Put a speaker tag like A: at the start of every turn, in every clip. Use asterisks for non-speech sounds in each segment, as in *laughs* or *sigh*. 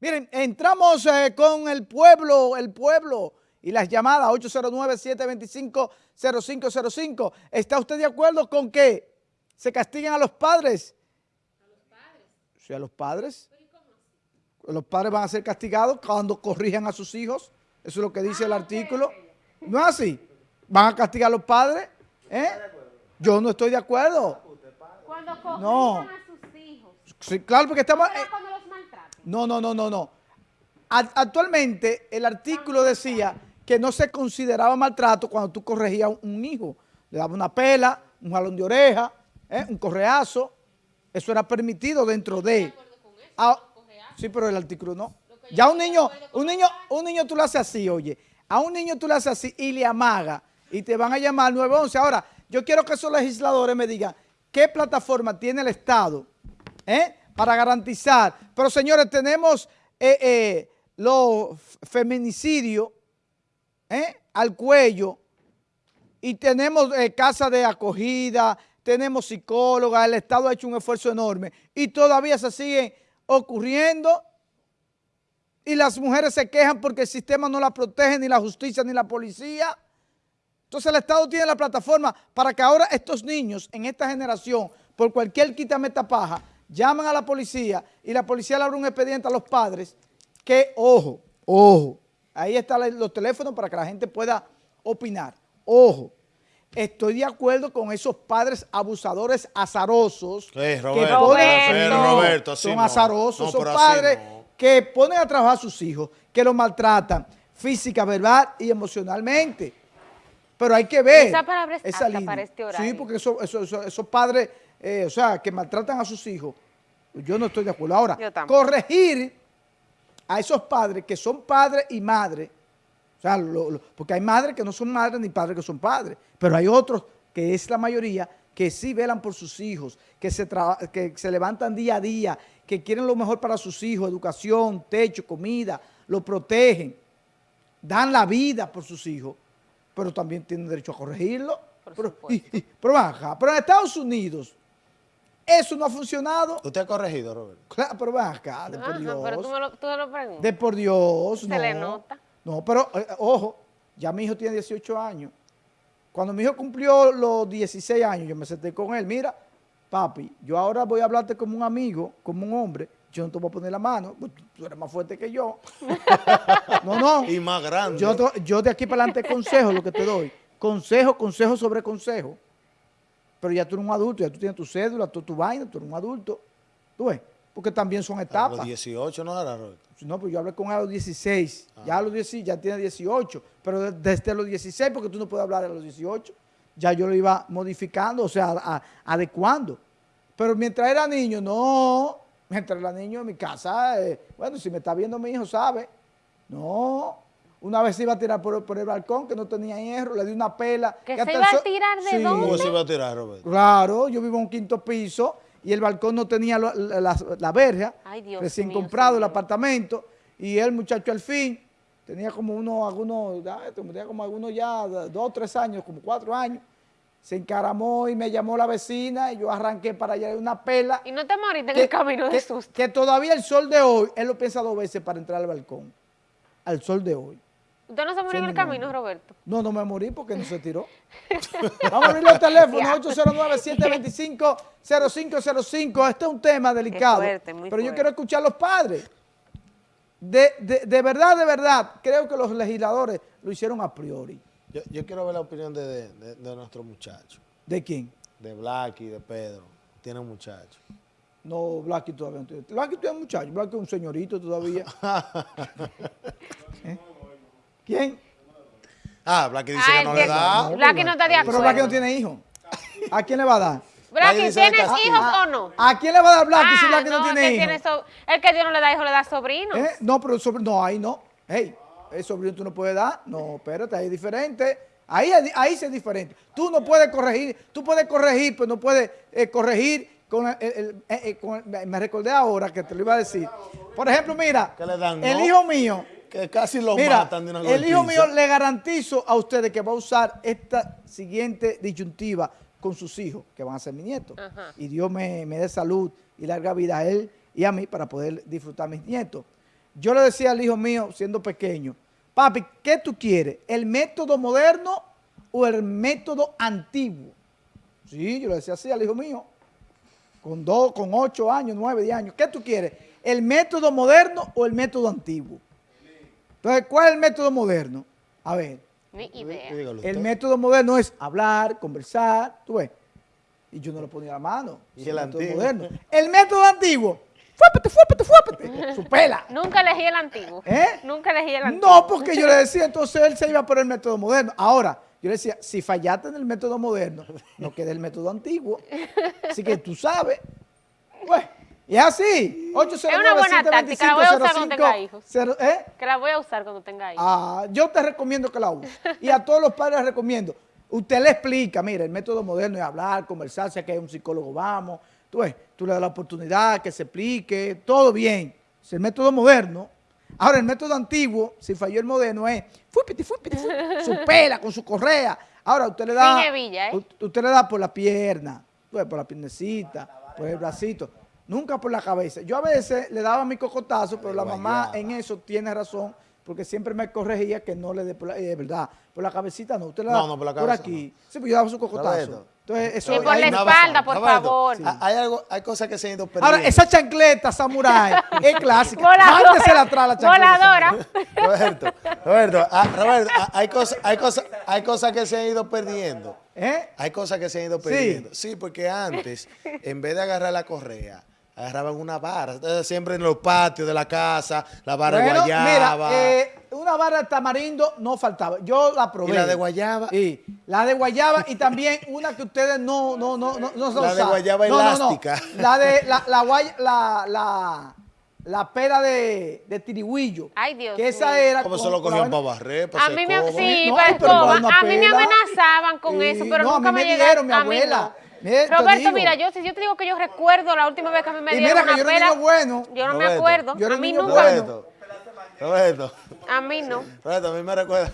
A: Miren, entramos eh, con el pueblo, el pueblo y las llamadas 809-725-0505. ¿Está usted de acuerdo con que se castiguen a los padres? ¿A los padres? Sí, a los padres. Los padres van a ser castigados cuando corrijan a sus hijos. Eso es lo que dice el artículo. ¿No es así? ¿Van a castigar a los padres? ¿Eh? Yo no estoy de acuerdo.
B: Cuando corrijan a sus hijos.
A: Sí, claro, porque estamos... No, no, no, no, no. Actualmente el artículo decía que no se consideraba maltrato cuando tú corregías a un hijo. Le daba una pela, un jalón de oreja, ¿eh? un correazo. Eso era permitido dentro de... Ah, sí, pero el artículo no. Ya un niño, un niño, un niño tú lo haces así, oye. A un niño tú le haces así y le amaga y te van a llamar 911. Ahora, yo quiero que esos legisladores me digan qué plataforma tiene el Estado, ¿eh? Para garantizar. Pero señores, tenemos eh, eh, los feminicidios eh, al cuello y tenemos casa de acogida, tenemos psicóloga, el Estado ha hecho un esfuerzo enorme y todavía se sigue ocurriendo y las mujeres se quejan porque el sistema no la protege, ni la justicia, ni la policía. Entonces el Estado tiene la plataforma para que ahora estos niños en esta generación, por cualquier quítame paja, llaman a la policía y la policía le abre un expediente a los padres que, ojo, ojo, ahí están los teléfonos para que la gente pueda opinar, ojo, estoy de acuerdo con esos padres abusadores azarosos
C: Roberto, que ponen, Roberto,
A: son azarosos, son padres que ponen a trabajar a sus hijos, que los maltratan física, verbal y emocionalmente. Pero hay que ver
B: esa, palabra es esa línea. Para este
A: Sí, porque esos padres eh, o sea, que maltratan a sus hijos, yo no estoy de acuerdo. Ahora, corregir a esos padres que son padres y madres, o sea, porque hay madres que no son madres ni padres que son padres, pero hay otros, que es la mayoría, que sí velan por sus hijos, que se, que se levantan día a día, que quieren lo mejor para sus hijos, educación, techo, comida, lo protegen, dan la vida por sus hijos, pero también tienen derecho a corregirlo. pero, pero, pero en Estados Unidos, eso no ha funcionado.
C: ¿Usted ha corregido, Roberto?
A: Claro, pero ven acá, de por Dios.
B: Pero tú me lo, tú lo preguntas.
A: De por Dios,
B: Se
A: no.
B: le nota.
A: No, pero, eh, ojo, ya mi hijo tiene 18 años. Cuando mi hijo cumplió los 16 años, yo me senté con él. Mira, papi, yo ahora voy a hablarte como un amigo, como un hombre. Yo no te voy a poner la mano, pues, tú eres más fuerte que yo. *laughs* no, no.
C: Y más grande.
A: Yo, yo de aquí para adelante consejo lo que te doy. Consejo, consejo sobre consejo pero ya tú eres un adulto, ya tú tienes tu cédula, tu, tu vaina, tú eres un adulto. ¿Tú ves? Porque también son etapas. A
C: los 18 no era,
A: No, pues yo hablé con él a los 16. Ah. Ya a los 16, ya tiene 18. Pero desde los 16, porque tú no puedes hablar a los 18. Ya yo lo iba modificando, o sea, adecuando. Pero mientras era niño, no. Mientras era niño en mi casa, eh, bueno, si me está viendo mi hijo, sabe. No, una vez se iba a tirar por, el balcón que no tenía hierro, le di una pela.
B: ¿Que, se iba a tirar de dónde?
C: ¿Cómo se iba a tirar, Roberto?
A: Claro, yo vivo en un quinto piso y el balcón no tenía la, verja, recién comprado el apartamento, y el muchacho al fin tenía como uno, algunos, tenía como algunos ya dos, tres años, como cuatro años, se encaramó y me llamó la vecina y yo arranqué para allá de una pela.
B: ¿Y no te moriste en el camino de susto?
A: Que todavía el sol de hoy, él lo piensa dos veces para entrar al balcón, al sol de hoy.
B: ¿Usted no se murió en el camino, Roberto?
A: No, no me morí porque no se tiró. *laughs* Vamos a abrir el teléfono, 809-725-0505. Este es un tema delicado, pero yo quiero escuchar a los padres. De, verdad, de verdad, creo que los legisladores lo hicieron a priori.
C: Yo, quiero ver la opinión de, nuestro muchacho.
A: ¿De quién?
C: De Blacky, de Pedro. Tiene un muchacho.
A: No, Blacky todavía no tiene. Blacky tiene un muchacho, Blacky es un señorito todavía. *laughs* ¿Eh? ¿Quién?
C: Ah, Blacky dice que no le da.
B: Blacky no está de acuerdo.
A: Pero Blacky no tiene hijos. ¿A quién le va a dar?
B: Blacky, ¿tienes hijos o no?
A: ¿A quién le va a dar Blacky si ah, Blacky no, tiene hijos?
B: el que Dios no le da hijos le da sobrinos.
A: ¿Eh? No, pero sobrino, no, ahí no. Hey, el sobrino tú no puedes dar. No, espérate, ahí es diferente. Ahí, ahí sí es diferente. Tú no puedes corregir, tú puedes corregir, pero no puedes eh, corregir con el, eh, con Me recordé ahora que te lo iba a decir. Por ejemplo, mira, el hijo mío
C: que casi lo matan de una
A: El hijo mío le garantizo a ustedes que va a usar esta siguiente disyuntiva con sus hijos, que van a ser mis nietos. Y Dios me, dé salud y larga vida a él y a mí para poder disfrutar mis nietos. yo le decía al hijo mío, siendo pequeño, papi, ¿qué tú quieres? ¿El método moderno o el método antiguo? Sí, yo le decía así al hijo mío, con dos, con ocho años, nueve, diez años. ¿Qué tú quieres? ¿El método moderno o el método antiguo? Entonces, ¿cuál es el método moderno? A ver,
B: Ni idea.
A: El método moderno es hablar, conversar, tú ves. Y yo no le ponía la mano.
C: ¿Y
A: Ese
C: el
A: método
C: antiguo?
A: moderno. El método antiguo, fuépete, fuépete, fuépete, *laughs* su pela.
B: Nunca elegí el antiguo.
A: ¿Eh?
B: Nunca elegí el antiguo.
A: No, porque yo le decía, entonces él se iba por el método moderno. Ahora, yo le decía, si fallaste en el método moderno, no queda el método antiguo. Así que tú sabes. Pues, y es así. 809
B: Es una buena táctica, la voy a usar cuando tenga hijos.
A: ¿eh?
B: Que la voy a usar cuando tenga hijos.
A: Ah, yo te recomiendo que la uses. Y a todos los padres les recomiendo. Usted le explica, mire, el método moderno es hablar, conversar, si que hay un psicólogo, vamos. Tú, ves, tú le das la oportunidad que se explique, todo bien. Es el método moderno. Ahora, el método antiguo, si falló el moderno, es fúpiti, fúpiti, fúpiti, *laughs* su pela con su correa. Ahora, usted le da...
B: Sin hebilla, ¿eh?
A: Usted le da por la pierna, ves, por la piernecita, por el bracito. Nunca por la cabeza. Yo a veces le daba mi cocotazo, pero la mamá en eso tiene razón, porque siempre me corregía que no le dé por la, eh, verdad, por la cabecita no, usted le da
C: No, no, por la cabeza
A: aquí. Sí, pues yo daba su cocotazo. Entonces, eso
B: Y por la espalda, por favor.
C: ha- Hay, algo, hay cosas que se han ido perdiendo.
A: Ahora, esa chancleta samurai *laughs* es clásica.
B: Voladora.
A: Mándesela atrás la chancleta.
B: Voladora.
C: Roberto, Roberto, ah, Roberto, ah, hay, cosas, hay, cosas, hay cosas que se han ido perdiendo.
A: ¿Eh?
C: Hay cosas que se han ido
A: Sí.
C: perdiendo. Sí, porque antes, en vez de agarrar la correa, agarraban una vara. Siempre en los patios de la casa, la vara de
A: Bueno,
C: guayaba.
A: mira, eh, una vara de tamarindo no faltaba. Yo la probé.
C: ¿Y la de guayaba?
A: Sí, la de guayaba y también una que ustedes no, no, no, no, no se
C: La de guayaba
A: No, no, no.
C: elástica.
A: La de *laughs* la, la, guay- la, la, la pera de, de tirigüillo.
B: Ay, Dios
A: Que esa era.
C: ¿Cómo se lo cogían para barrer, para
B: A mí me, sí,
A: No,
B: para escoba. A mí me amenazaban con
A: Sí,
B: eso, pero
A: no, a
B: nunca
A: mí
B: me
A: me
B: llegaron.
A: dieron, mi
B: a mí
A: abuela.
B: no.
A: Mira,
B: Roberto,
A: digo.
B: mira, yo si yo te digo que yo recuerdo la última vez que a mí me dieron
A: mira que
B: una
A: yo era un
B: pela,
A: niño bueno.
B: yo no me acuerdo.
A: yo era
B: a mí
A: niño
B: nunca.
A: bueno.
C: Roberto, Roberto,
B: A mí no.
C: Roberto, a mí me recuerda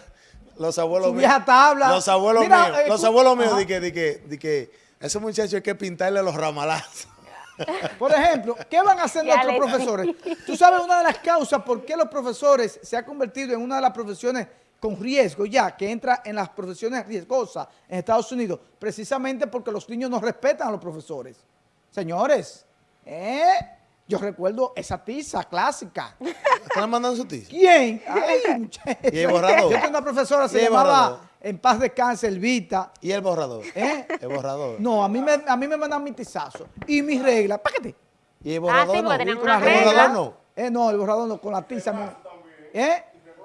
C: los abuelos míos.
A: vieja tabla.
C: Los abuelos
A: Mira,
C: míos,
A: eh,
C: los
A: tú-
C: abuelos míos, di que, di que, di que, a esos muchachos hay que pintarle los ramalazos. *laughs*
A: Por ejemplo, ¿qué van a hacer
B: Ya
A: nuestros profesores? Tú sabes una de las causas por qué los profesores se ha convertido en una de las profesiones con riesgo ya, que entra en las profesiones riesgosas en Estados Unidos, precisamente porque los niños no respetan a los profesores. Señores, ¿eh? yo recuerdo esa tiza clásica.
C: ¿Están le mandan su tiza?
A: ¿Quién? *laughs* Ay, muchacho.
C: ¿Y el borrador?
A: Yo tengo una profesora, se
C: ¿Y el
A: llamaba
C: borrador?
A: En paz descanse, Elvita.
C: ¿Y el borrador?
A: ¿Eh?
C: El borrador.
A: No, a mí me, a mí me mandan mi tizazo. Y mis reglas, págate.
C: ¿Y el
B: Ah,
C: borrador
B: sí,
C: no? ¿El borrador no?
A: Eh, no, el borrador no, con la tiza. ¿Eh?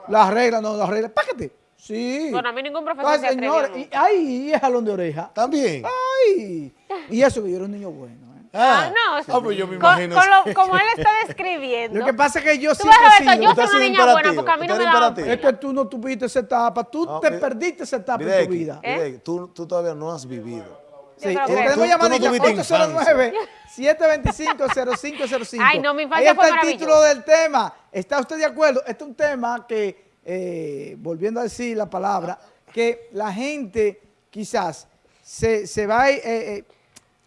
A: Las reglas, no, las reglas. Págate. Sí.
B: Bueno, a mí ningún profesor
A: Ay,
B: se
A: señores, y, ay, y es jalón de oreja.
C: ¿También?
A: Ay. Y eso que yo era un niño bueno. ¿eh?
B: Ah, no, eso-
C: Ah, pues yo me
B: con-
C: imagino.
B: con lo- como él está *laughs* describiendo.
A: Lo que pasa es que yo
B: Tú
A: siempre sido-
B: yo soy una niña buena porque a mí no me
C: imperativo.
A: Es que tú no tuviste esa etapa. Tú
C: No,
A: te
C: mire-
A: perdiste esa etapa en tu vida.
B: ¿Eh?
C: Tú, tú todavía no has vivido.
A: Sí, eh,
B: que-
A: tenemos llamadita
C: tuviste
A: 809 725
B: Ay, no, mi
A: Ahí está el título del tema. ¿Está usted de acuerdo? Este es un tema que, eh, volviendo a decir la palabra, que la gente quizás se, se va eh, eh,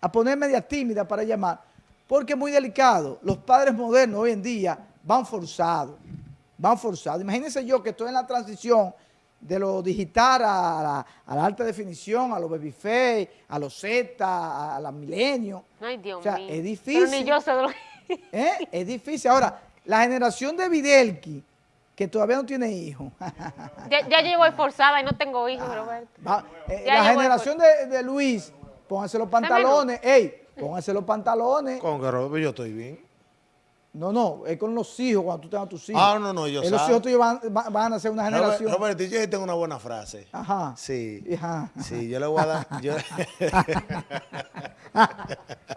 A: a poner media tímida para llamar, porque es muy delicado. Los padres modernos hoy en día van forzados, van forzados. Imagínense yo que estoy en la transición de lo digital a la, a la alta definición, a los babyface, a los Z, a, a la milenio.
B: Ay, Dios
A: O sea,
B: mío.
A: es
B: Pero
A: difícil.
B: ni yo sé de lo *laughs*
A: ¿Eh? Es difícil. Ahora, la generación de Videlki, que todavía no tiene hijos, *laughs*
B: ya, ya yo voy forzada y no tengo hijos, Roberto.
A: va- eh,
B: Ya
A: la generación de, de Luis, pónganse los pantalones, ey, pónganse los pantalones.
C: Con que Roberto, yo estoy bien.
A: No, no, es con los hijos, cuando tú tengas tus hijos.
C: Ah, no, no, yo
A: Eh, Los
C: sé.
A: hijos tuyos van, van- van a ser una
C: Robert-
A: generación.
C: Roberto, yo tengo una buena frase.
A: Ajá.
C: Sí.
A: Ajá.
C: Sí, yo le voy a dar. yo- *laughs*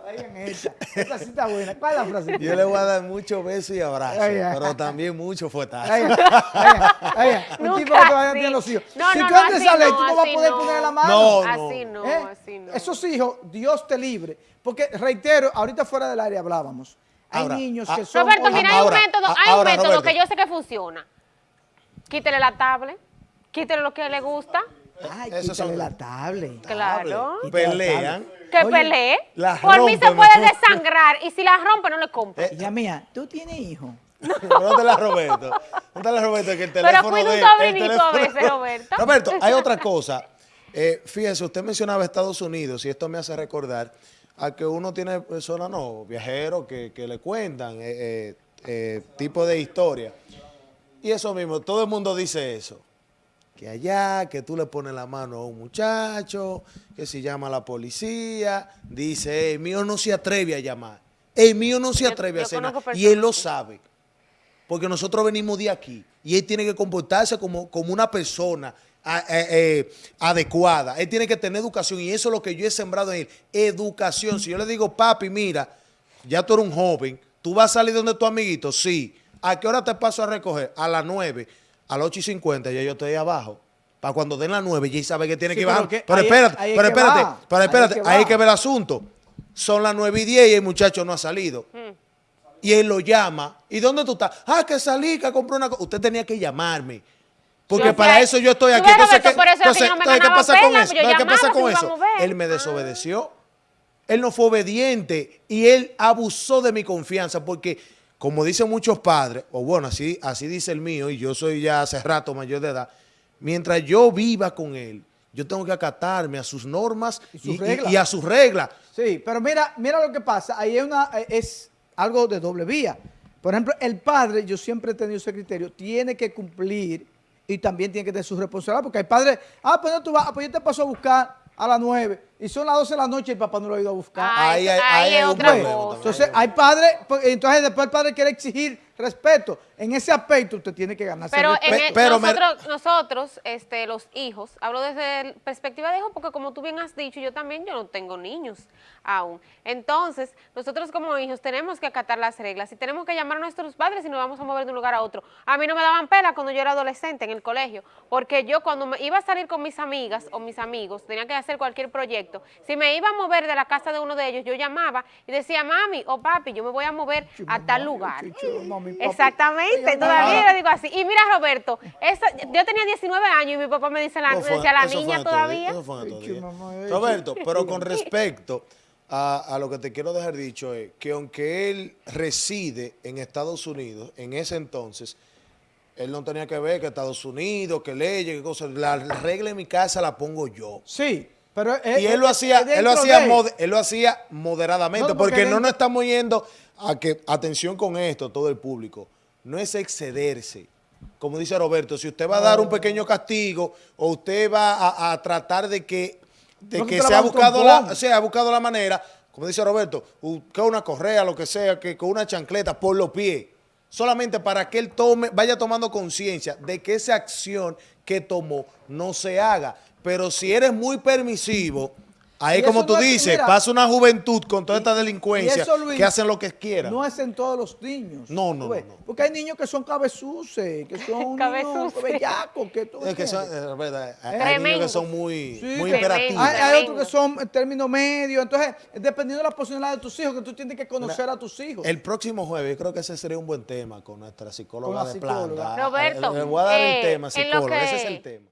A: Oigan esta, esta sí está buena. ¿Cuál es la frase?
C: Yo le voy a dar muchos besos y abrazos,
A: Ay, ay.
C: pero también mucho fuetazo.
A: Oigan, oigan, un tipo que todavía
B: así.
A: tiene los hijos.
B: No,
A: si
B: no,
A: tú
B: no,
A: antes
B: así
A: sales,
B: no,
A: tú no vas a poder
B: no.
A: poner la mano.
C: No,
B: Así no,
A: ¿Eh?
B: así no.
A: Esos hijos, Dios te libre. Porque, reitero, ahorita fuera del área hablábamos. Hay
C: Ahora,
A: niños que son...
B: Roberto, mira, hay
C: ahora,
B: un método, hay un método
C: Roberto.
B: que yo sé que funciona. Quítele la tablet, quítele lo que le gusta,
A: Ay,
C: Esos
A: quítale
C: son-
A: la tablet.
B: claro.
C: Pelean.
B: Que pelee.
C: la
B: Por mí se puede desangrar y si la rompe no le compre.
C: Eh,
A: Hija mía, ¿tú tienes hijos? *laughs*
C: Pregúntale a Roberto. Pregúntale a Roberto que el
B: Pero
C: teléfono
B: cuida un sobrinito a veces, Roberto.
C: Roberto, hay otra cosa. Eh, fíjese, usted mencionaba Estados Unidos y esto me hace recordar a que uno tiene personas, no, viajeros que, que le cuentan eh, eh, eh, tipo de historia. Y eso mismo, todo el mundo dice eso. Que allá, que tú le pones la mano a un muchacho, que si llama a la policía, dice, el mío no se atreve a llamar. El mío no se
B: Yo-
C: atreve a hacer nada. Y él lo sabe. Porque nosotros venimos de aquí y él tiene que comportarse como, como una persona a- eh, eh, adecuada. Él tiene que tener educación y eso es lo que yo he sembrado en él. Educación. Si yo le digo, papi, mira, ya tú eres un joven, tú vas a salir donde tu amiguito, sí. ¿A qué hora te paso a recoger? A las 9, a las 8 y 50, ya yo estoy ahí abajo. Para cuando den las 9, ya sabe que tiene
A: Sí,
C: que ir
A: pero
C: Pero
A: ahí es-
C: espérate,
A: ahí es
C: pero espérate,
A: va.
C: pero
A: Ahí es
C: espérate,
A: que
C: ahí que ver el asunto. Son las 9 y 10 y el muchacho no ha salido. Y él lo llama. ¿Y dónde tú estás? Ah, que salí, que compré una cosa. Usted tenía que llamarme. Porque
B: Yo
C: para
B: sé.
C: eso yo estoy aquí. Entonces,
B: Roberto,
C: ¿qué,
B: por eso es que
C: entonces,
B: yo no me
C: entonces, ¿qué
B: ganaba
C: pasa con eso? ¿Qué pasa con eso? Él me desobedeció. Él no fue obediente y él abusó de mi confianza porque, como dicen muchos padres, o bueno, así, así dice el mío, y yo soy ya hace rato mayor de edad, mientras yo viva con él, yo tengo que acatarme a sus normas
A: Y sus
C: y, y-
A: reglas.
C: y a sus reglas.
A: Sí, pero mira, mira lo que pasa. Ahí es, una, es algo de doble vía. Por ejemplo, el padre, yo siempre he tenido ese criterio, tiene que cumplir y también tiene que tener su responsabilidad. Porque hay padres, ah, pues no tú vas, ah, pues yo te paso a buscar a las 9 y son las 12 de la noche y el papá no lo ha ido a buscar.
B: Ah,
C: Ahí
B: ahí
C: hay
B: otra cosa.
A: Entonces, hay padres, pues, entonces después el padre quiere exigir respeto. En ese aspecto usted tiene que ganarse
B: Pero,
A: el
B: en
A: respeto.
B: el-
C: pero me-
B: nosotros, nosotros este, los hijos, hablo desde la perspectiva de hijo, porque como tú bien has dicho, yo también, yo no tengo niños aún. Entonces, nosotros como hijos tenemos que acatar las reglas y tenemos que llamar a nuestros padres y nos vamos a mover de un lugar a otro. A mí no me daban pena cuando yo era adolescente en el colegio, porque yo cuando me iba a salir con mis amigas o mis amigos, tenía que hacer cualquier proyecto. Si me iba a mover de la casa de uno de ellos, yo llamaba y decía, mami o papi, yo me voy a mover a tal lugar. Exactamente, todavía lo digo así. Y mira, Roberto, yo tenía 19 años y mi papá me dice la,
C: fue-
B: decía la niña todavía.
A: Ay, mamá,
C: Roberto, pero con respecto a, a lo que te quiero dejar dicho es que aunque él reside en Estados Unidos, en ese entonces, él no tenía que ver que Estados Unidos, que leyes, que cosas. La regla en mi casa la pongo yo.
A: Sí, pero... es-
C: Y él lo hacía, él lo hacía, mod- él lo hacía moderadamente,
A: No, porque
C: porque no nos estamos yendo a que, atención con esto, todo el público, no es excederse. Como dice Roberto, si usted va a dar un pequeño castigo o usted va a, a tratar de que, de
A: No,
C: que se ha buscado la, se ha buscado la manera, como dice Roberto, que una correa, lo que sea, que con una chancleta por los pies, solamente para que él tome, vaya tomando conciencia de que esa acción que tomó no se haga. Pero si eres muy permisivo, ahí
A: Y
C: como tú
A: no es-
C: dices,
A: mira,
C: pasa una juventud con toda esta
A: Y
C: delincuencia
A: eso, Luis,
C: que hacen lo que quieran.
A: No es en todos los niños.
C: No, no, no, no.
A: Porque hay niños que son cabezuces, que *laughs* son bellacos, que tú
C: es que son,
A: entiendes.
C: es verdad, hay- niños que son muy,
A: Sí,
C: muy imperativos.
A: Hay, otros que son en términos medios. Entonces, dependiendo de la personalidad de tus hijos, que tú tienes que conocer a tus hijos.
C: El próximo jueves, yo creo que ese sería un buen tema con nuestra psicóloga
A: Con
C: de
A: psicóloga.
C: planta.
B: Roberto,
C: Le voy a dar el
B: eh,
C: tema, psicóloga, ese es el tema.